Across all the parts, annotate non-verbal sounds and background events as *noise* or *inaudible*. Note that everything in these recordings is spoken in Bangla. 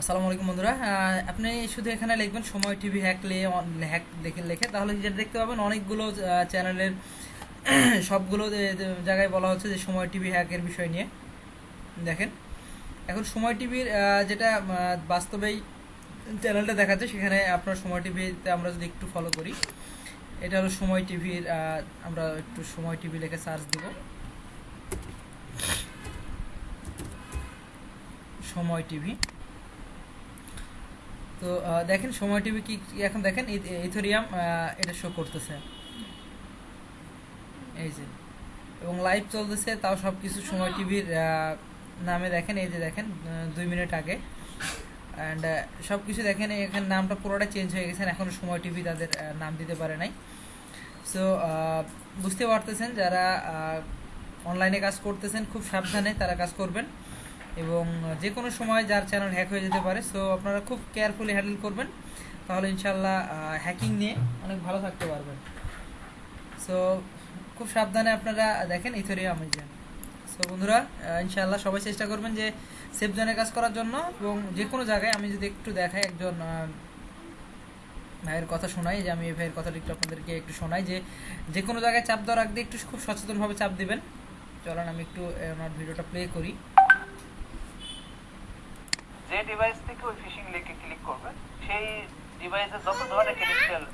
আসসালামু আলাইকুম বন্ধুরা। আপনি শুধু এখানে লিখবেন সময় টিভি হ্যাক লে হ্যাক দেখে, লেখে, তাহলে যেটা দেখতে পাবেন অনেকগুলো চ্যানেলের *clears throat* সবগুলো জায়গায় বলা হচ্ছে যে সময় টিভি হ্যাকের বিষয় নিয়ে। দেখেন, এখন সময় টিভির যেটা বাস্তবেই চ্যানেলটা দেখাচ্ছে, সেখানে আপনার সময় টিভিতে আমরা যদি একটু ফলো করি, এটা হলো সময় টিভির আমরা একটু সময় টিভি লেখে সার্চ দিব। সময় টিভি। তো দেখেন সময় টিভি কি এখন দেখেন? ইথোরিয়াম এটা শো করতেছে। এই যে। এবং লাইভ চলতেছে, তাও সব কিছু সময় টিভির নামে দেখেন, এই যে দেখেন দুই মিনিট আগে। অ্যান্ড সব কিছু দেখেন এখানে নামটা পুরোটা চেঞ্জ হয়ে গেছে, এখন সময় টিভি তাদের নাম দিতে পারে নাই। সো বুঝতে পারতেছেন, যারা অনলাইনে কাজ করতেছেন, খুব সাবধানে তারা কাজ করবেন। এবং যে কোনো সময় যার চ্যানেল হ্যাক হয়ে যেতে পারে সো আপনারা খুব কেয়ারফুলি হ্যান্ডেল করবেন। তাহলে ইনশাল্লাহ হ্যাকিং নিয়ে অনেক ভালো থাকতে পারবেন। সো খুব সাবধানে আপনারা দেখেন ইথোরিয়াম এই যে সো বন্ধুরা ইনশাল্লাহ সবাই চেষ্টা করবেন যে সেফ জোনে কাজ করার জন্য এবং যে কোনো জায়গায় আমি যদি একটু দেখাই, একজন ভাইয়ের কথা শোনাই, যে আমি এই ভাইয়ের কথাটা একটু আপনাদেরকে একটু শোনাই, যে যে কোনো জায়গায় চাপ দেওয়ার আগে একটু খুব সচেতনভাবে চাপ দিবেন। চলেন, আমি একটু আমার ভিডিওটা প্লে করি। যে ডিভাইস থেকে ওই ফিশিং লিংকে ক্লিক করবে সেই ডিভাইসে যত ধরনের ক্রেডেনশিয়াল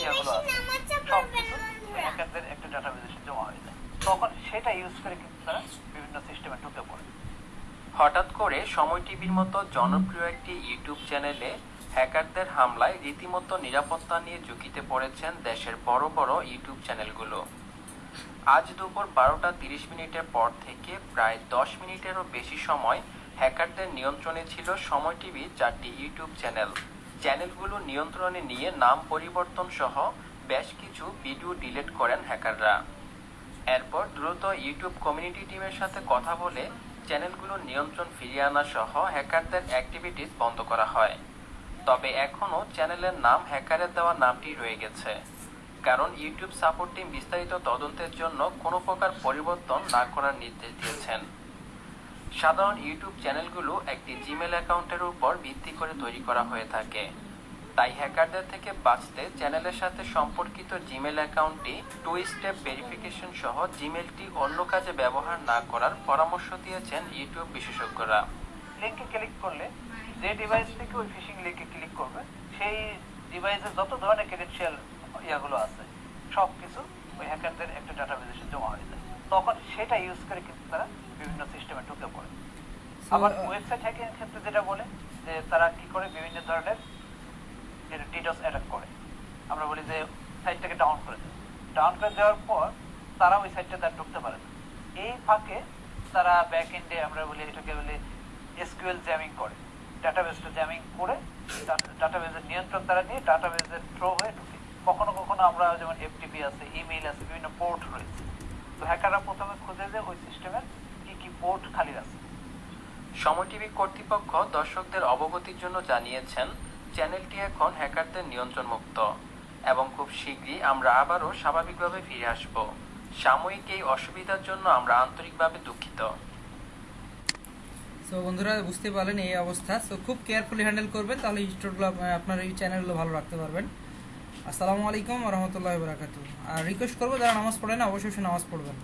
ইয়াগুলো আছে সব কিছু হ্যাকারদের একটা ডাটাবেসে জমা হয়ে যায়। তখন সেটা ইউজ করে কিন্তু তারা বিভিন্ন সিস্টেমে ঢুকে পড়ে। হঠাৎ করে সময় টিভির মতো জনপ্রিয় একটি ইউটিউব চ্যানেলে হ্যাকারদের হামলায় রীতিমতো নিরাপত্তা নিয়ে ঝুঁকিতে পড়েছেন দেশের বড় বড় ইউটিউব চ্যানেলগুলো। আজ দুপুর বারোটা তিরিশ মিনিটের পর থেকে প্রায় দশ মিনিটেরও বেশি সময় হ্যাকারদের নিয়ন্ত্রণে ছিল সময় টিভি, চারটি ইউটিউব চ্যানেল। চ্যানেলগুলো নিয়ন্ত্রণে নিয়ে নাম পরিবর্তন সহ বেশ কিছু ভিডিও ডিলিট করেন হ্যাকাররা। এরপর দ্রুত ইউটিউব কমিউনিটি টিমের সাথে কথা বলে চ্যানেলগুলোর নিয়ন্ত্রণ ফিরিয়ে আনা সহ হ্যাকারদের অ্যাক্টিভিটিস বন্ধ করা হয়। তবে এখনও চ্যানেলের নাম হ্যাকারের দেওয়া নামটি রয়ে গেছে। কারণ ইউটিউব সাপোর্ট টিম বিস্তারিত তদন্তের জন্য কোনো প্রকার পরিবর্তন না করার নির্দেশ দিয়েছেন। সাধারণ ইউটিউব চ্যানেলগুলো একটি জিমেল অ্যাকাউন্টের উপর ভিত্তি করে তৈরি করা হয়ে থাকে। তাই হ্যাকারদের থেকে বাঁচতে চ্যানেলের সাথে সম্পর্কিত জিমেল অ্যাকাউন্টটি টু স্টেপ ভেরিফিকেশন সহ জিমেলটি অন্য কাজে ব্যবহার না করার পরামর্শ দিয়েছেন ইউটিউব বিশেষজ্ঞরা। লিংকে ক্লিক করলে যে ডিভাইস থেকে ওই ফিশিং লিংকে ক্লিক করবে, সেই ডিভাইসে যত ধরনের ক্রেডেনশিয়াল ইয়াগুলো আছে সব কিছু ওই হ্যাকারদের একটা ডাটাবেসে জমা হয়ে যায়। তখন সেটা ইউজ করে কিন্তু তারা বিভিন্ন সিস্টেমে ঢুকে পড়ে। আবার ওয়েবসাইট হ্যাকিং এর ক্ষেত্রে যেটা বলে যে তারা কি করে বিভিন্ন ধরনের ডিডস অ্যাটাক করে। আমরা বলি যে সাইটটাকে ডাউন করে দেয়। ডাউন করে দেওয়ার পর তারা ওই সাইটটা তার ঢুকতে পারে না। এই ফাঁকে তারা ব্যাক এন্ডে আমরা বলি এটাকে বলি এসকিউএল জ্যামিং করে। ডাটাবেসটা জ্যামিং করে ডাটাবেসের নিয়ন্ত্রণ তারা নিয়ে ডাটাবেসের থ্রো হয়ে ঢুকে। কখনো কখনো আমরা যেমন এফটিপি আছে ইমেইল আছে বিভিন্ন পোর্ট রয়েছে। তো হ্যাকাররা প্রথমে খুঁজে যে ওই সিস্টেমের কি কি পোর্ট খালি আছে। সময় টিভি কর্তৃপক্ষ দর্শকদের অবগতির জন্য জানিয়েছেন চ্যানেলটি এখন হ্যাকারদের নিয়ন্ত্রণ মুক্ত এবং খুব শীঘ্রই আমরা আবারও স্বাভাবিকভাবে ফিরে আসব। সাময়িক এই অসুবিধার জন্য আমরা আন্তরিকভাবে দুঃখিত। সো বন্ধুরা বুঝতে পারলেন এই অবস্থা। সো খুব কেয়ারফুলি হ্যান্ডেল করবেন তাহলে স্টোরগুলো আপনার এই চ্যানেলগুলো ভালো রাখতে পারবেন। আসসালামু আলাইকুম রহমতুল্লাহ বরাকাত আর রিকোয়েস্ট করব যারা নামাজ পড়ে না অবশ্যই নামাজ পড়বেন।